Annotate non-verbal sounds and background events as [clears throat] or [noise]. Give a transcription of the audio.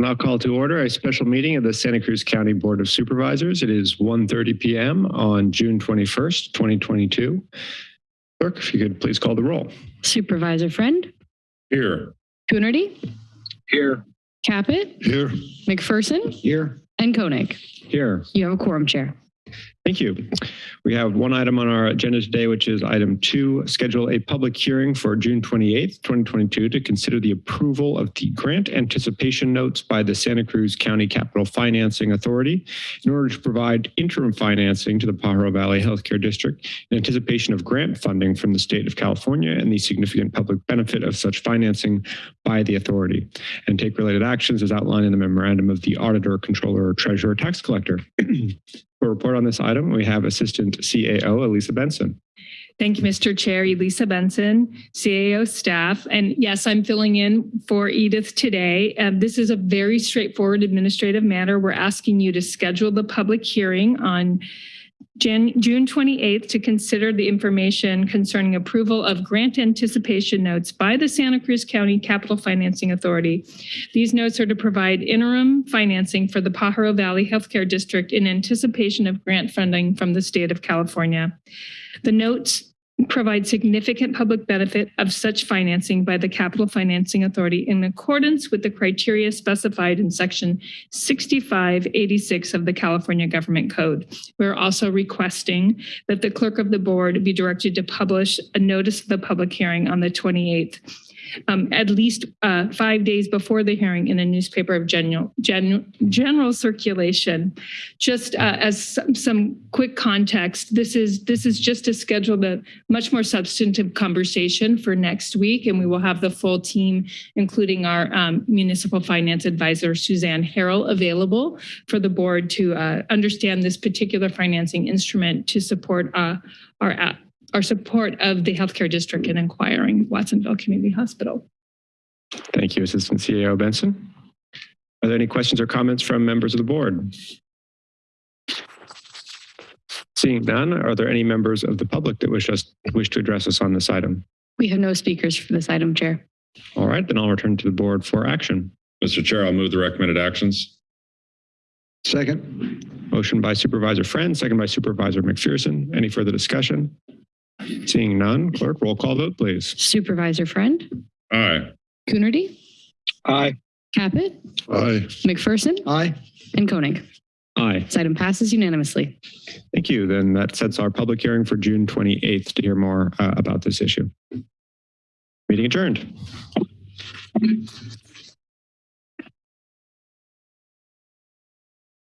Now call to order a special meeting of the Santa Cruz County Board of Supervisors. It is 1:30 PM on June 21st, 2022. Clerk, if you could please call the roll. Supervisor Friend, Here. Coonerty, Here. Caput, Here. McPherson, Here. and Koenig. Here. You have a quorum, Chair. Thank you. We have one item on our agenda today, which is item two, schedule a public hearing for June 28th, 2022 to consider the approval of the grant anticipation notes by the Santa Cruz County Capital Financing Authority in order to provide interim financing to the Pajaro Valley Healthcare District in anticipation of grant funding from the state of California and the significant public benefit of such financing by the authority and take related actions as outlined in the memorandum of the auditor, controller, treasurer, tax collector. [clears throat] For report on this item, we have Assistant CAO Elisa Benson. Thank you, Mr. Chair. Elisa Benson, CAO staff. And yes, I'm filling in for Edith today. Um, this is a very straightforward administrative matter. We're asking you to schedule the public hearing on Jan June 28th to consider the information concerning approval of grant anticipation notes by the Santa Cruz County Capital Financing Authority. These notes are to provide interim financing for the Pajaro Valley Healthcare District in anticipation of grant funding from the state of California. The notes provide significant public benefit of such financing by the Capital Financing Authority in accordance with the criteria specified in section 6586 of the California Government Code. We're also requesting that the clerk of the board be directed to publish a notice of the public hearing on the 28th um, at least uh, five days before the hearing in a newspaper of general gen, general circulation. Just uh, as some, some quick context, this is this is just to schedule the much more substantive conversation for next week, and we will have the full team, including our um, municipal finance advisor Suzanne Harrell, available for the board to uh, understand this particular financing instrument to support uh, our our support of the healthcare district in acquiring Watsonville Community Hospital. Thank you, Assistant CAO Benson. Are there any questions or comments from members of the board? Seeing none, are there any members of the public that wish us wish to address us on this item? We have no speakers for this item, Chair. All right, then I'll return to the board for action. Mr. Chair, I'll move the recommended actions. Second. Motion by Supervisor Friend, second by Supervisor McPherson. Any further discussion? Seeing none, clerk, roll call vote, please. Supervisor Friend, Aye. Coonerty, Aye. Caput, Aye. McPherson, Aye. and Koenig. Aye. This item passes unanimously. Thank you. Then that sets our public hearing for June 28th to hear more uh, about this issue. Meeting adjourned.